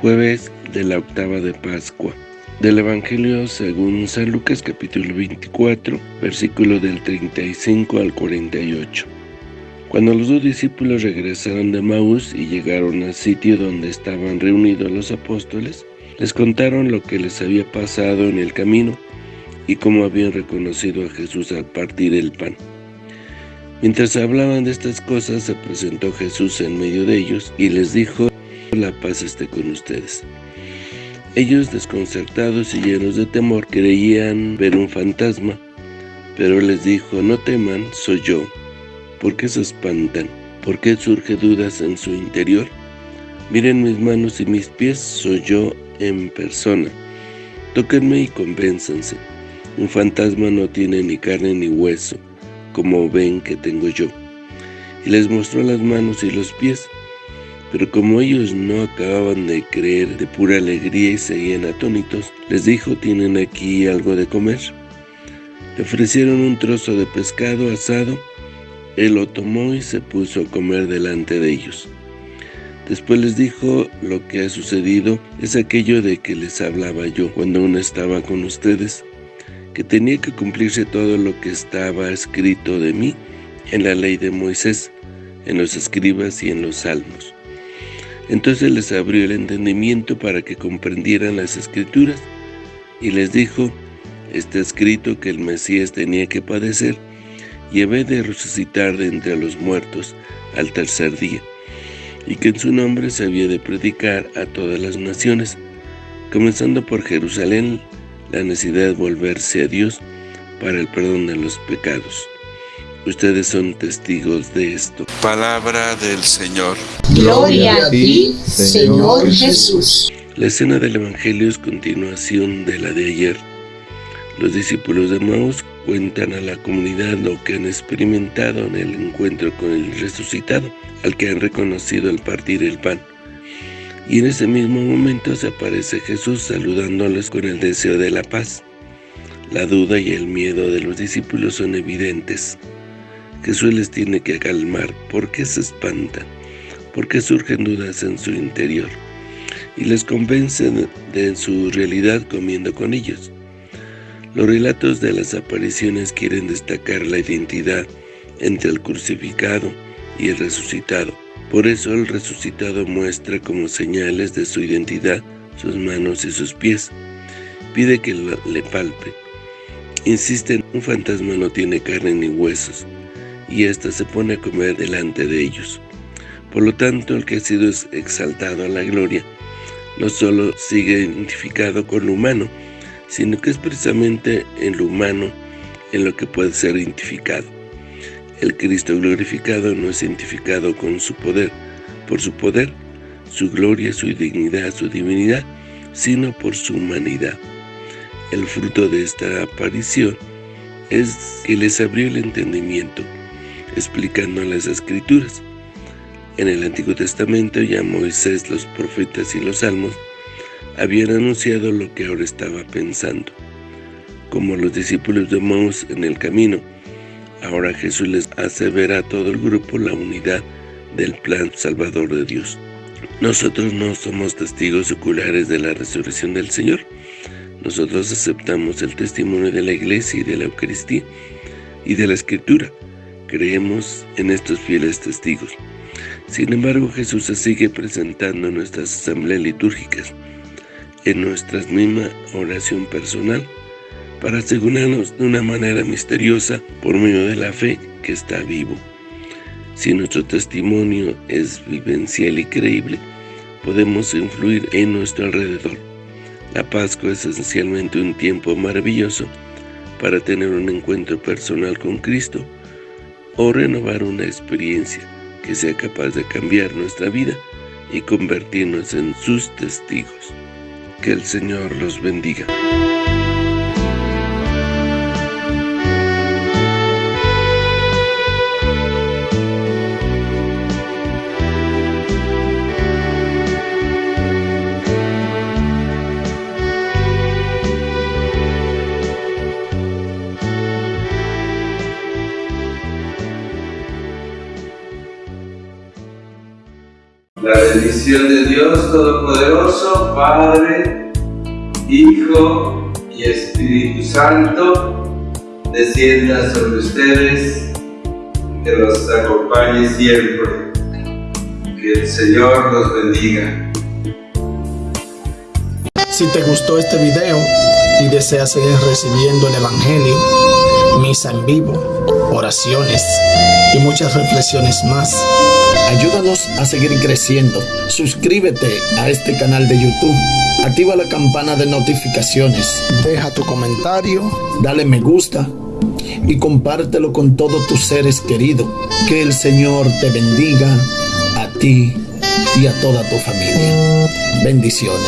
Jueves de la octava de Pascua. Del Evangelio según San Lucas capítulo 24, versículo del 35 al 48. Cuando los dos discípulos regresaron de Maús y llegaron al sitio donde estaban reunidos los apóstoles, les contaron lo que les había pasado en el camino y cómo habían reconocido a Jesús al partir el pan. Mientras hablaban de estas cosas, se presentó Jesús en medio de ellos y les dijo, la paz esté con ustedes. Ellos, desconcertados y llenos de temor, creían ver un fantasma, pero les dijo, no teman, soy yo. ¿Por qué se espantan? ¿Por qué surge dudas en su interior? Miren mis manos y mis pies, soy yo en persona. Tóquenme y convénzanse. Un fantasma no tiene ni carne ni hueso, como ven que tengo yo. Y les mostró las manos y los pies. Pero como ellos no acababan de creer de pura alegría y seguían atónitos, les dijo, ¿tienen aquí algo de comer? Le ofrecieron un trozo de pescado asado, él lo tomó y se puso a comer delante de ellos. Después les dijo, lo que ha sucedido es aquello de que les hablaba yo cuando aún estaba con ustedes, que tenía que cumplirse todo lo que estaba escrito de mí en la ley de Moisés, en los escribas y en los salmos. Entonces les abrió el entendimiento para que comprendieran las escrituras, y les dijo, está escrito que el Mesías tenía que padecer, y había de resucitar de entre los muertos al tercer día, y que en su nombre se había de predicar a todas las naciones, comenzando por Jerusalén, la necesidad de volverse a Dios para el perdón de los pecados. Ustedes son testigos de esto. Palabra del Señor. Gloria a ti, Señor Jesús. La escena del Evangelio es continuación de la de ayer. Los discípulos de Maús cuentan a la comunidad lo que han experimentado en el encuentro con el resucitado, al que han reconocido al partir el pan. Y en ese mismo momento se aparece Jesús saludándoles con el deseo de la paz. La duda y el miedo de los discípulos son evidentes. Jesús les tiene que calmar. ¿Por qué se espantan? ¿Por qué surgen dudas en su interior? Y les convence de su realidad comiendo con ellos. Los relatos de las apariciones quieren destacar la identidad entre el crucificado y el resucitado. Por eso el resucitado muestra como señales de su identidad sus manos y sus pies. Pide que le palpe. Insisten, un fantasma no tiene carne ni huesos, y ésta se pone a comer delante de ellos. Por lo tanto, el que ha sido exaltado a la gloria, no solo sigue identificado con lo humano, sino que es precisamente en lo humano en lo que puede ser identificado. El Cristo glorificado no es identificado con su poder, por su poder, su gloria, su dignidad, su divinidad, sino por su humanidad. El fruto de esta aparición es que les abrió el entendimiento, explicando las Escrituras. En el Antiguo Testamento ya Moisés, los profetas y los salmos habían anunciado lo que ahora estaba pensando. Como los discípulos de Maús en el camino, Ahora Jesús les hace ver a todo el grupo la unidad del plan salvador de Dios. Nosotros no somos testigos oculares de la resurrección del Señor. Nosotros aceptamos el testimonio de la Iglesia y de la Eucaristía y de la Escritura. Creemos en estos fieles testigos. Sin embargo, Jesús se sigue presentando en nuestras asambleas litúrgicas, en nuestra misma oración personal, para asegurarnos de una manera misteriosa por medio de la fe que está vivo. Si nuestro testimonio es vivencial y creíble, podemos influir en nuestro alrededor. La Pascua es esencialmente un tiempo maravilloso para tener un encuentro personal con Cristo o renovar una experiencia que sea capaz de cambiar nuestra vida y convertirnos en sus testigos. Que el Señor los bendiga. Bendición de Dios Todopoderoso, Padre, Hijo y Espíritu Santo, descienda sobre ustedes, que los acompañe siempre. Que el Señor los bendiga. Si te gustó este video y deseas seguir recibiendo el Evangelio, misa en vivo, oraciones y muchas reflexiones más, ayúdanos a seguir creciendo. Suscríbete a este canal de YouTube, activa la campana de notificaciones, deja tu comentario, dale me gusta y compártelo con todos tus seres queridos. Que el Señor te bendiga a ti y a toda tu familia. Bendiciones.